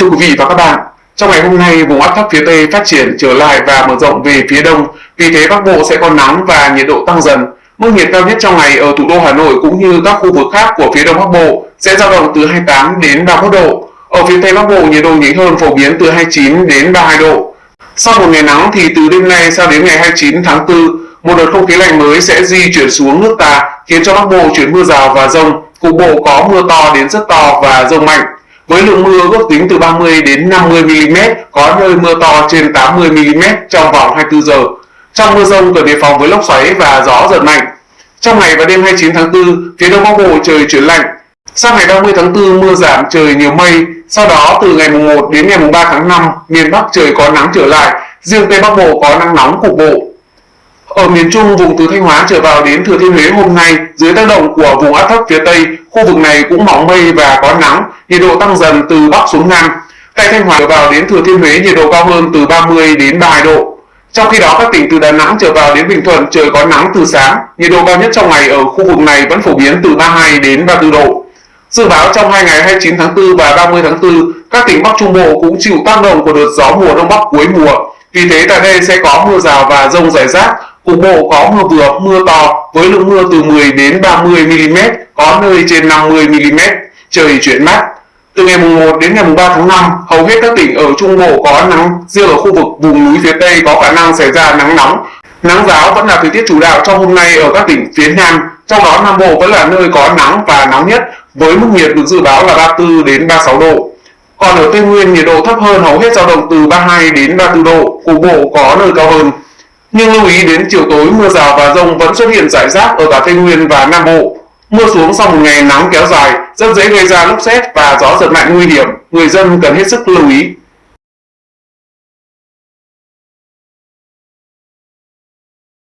thưa quý vị và các bạn, trong ngày hôm nay vùng áp thấp phía Tây phát triển trở lại và mở rộng về phía Đông, vì thế Bắc Bộ sẽ có nắng và nhiệt độ tăng dần. Mức nhiệt cao nhất trong ngày ở thủ đô Hà Nội cũng như các khu vực khác của phía Đông Bắc Bộ sẽ dao động từ 28 đến 31 độ. Ở phía Tây Bắc Bộ nhiệt độ nhỉnh hơn phổ biến từ 29 đến 32 độ. Sau một ngày nắng thì từ đêm nay sang đến ngày 29 tháng 4, một đợt không khí lạnh mới sẽ di chuyển xuống nước ta khiến cho Bắc Bộ chuyển mưa rào và rông, cục bộ có mưa to đến rất to và rông mạnh với lượng mưa ước tính từ 30 đến 50 mm, có nơi mưa to trên 80 mm trong vòng 24 giờ. Trong mưa rông cần đề phòng với lốc xoáy và gió giật mạnh. Trong ngày và đêm 29 tháng 4, phía Đông Bắc Bộ trời chuyển lạnh. Sang ngày 30 tháng 4 mưa giảm trời nhiều mây, sau đó từ ngày mùng 1 đến ngày mùng 3 tháng 5, miền Bắc trời có nắng trở lại, riêng Tây Bắc Bộ có nắng nóng cục bộ. Ở miền Trung, vùng từ Thanh Hóa trở vào đến Thừa Thiên Huế hôm nay, dưới tác động của vùng áp thấp phía Tây, khu vực này cũng mỏng mây và có nắng, nhiệt độ tăng dần từ Bắc xuống Nam. Tại Thanh Hóa trở vào đến Thừa Thiên Huế nhiệt độ cao hơn từ 30 đến 32 độ. Trong khi đó, các tỉnh từ Đà Nẵng trở vào đến Bình Thuận trời có nắng từ sáng, nhiệt độ cao nhất trong ngày ở khu vực này vẫn phổ biến từ 32 đến 34 độ. Dự báo trong hai ngày 29 tháng 4 và 30 tháng 4, các tỉnh Bắc Trung Bộ cũng chịu tác động của đợt gió mùa Đông Bắc cuối mùa. Vì thế tại đây sẽ có mưa rào và rông rải rác, cục bộ có mưa vừa mưa to với lượng mưa từ 10 đến 30 mm, có nơi trên 50 mm, trời chuyển mát. Từ ngày mùng 1 đến ngày mùng 3 tháng 5, hầu hết các tỉnh ở Trung Bộ có nắng, riêng ở khu vực vùng núi phía Tây có khả năng xảy ra nắng nóng. Nắng giáo vẫn là thời tiết chủ đạo trong hôm nay ở các tỉnh phía Nam, trong đó Nam Bộ vẫn là nơi có nắng và nóng nhất với mức nhiệt được dự báo là 34 đến 36 độ. Còn ở Tây Nguyên nhiệt độ thấp hơn hầu hết dao động từ 32 đến 34 độ, cục bộ có nơi cao hơn. Nhưng lưu ý đến chiều tối mưa rào và rông vẫn xuất hiện rải rác ở cả Tây Nguyên và Nam Bộ. Mưa xuống sau một ngày nắng kéo dài rất dễ gây ra lốc xét và gió giật mạnh nguy hiểm, người dân cần hết sức lưu ý.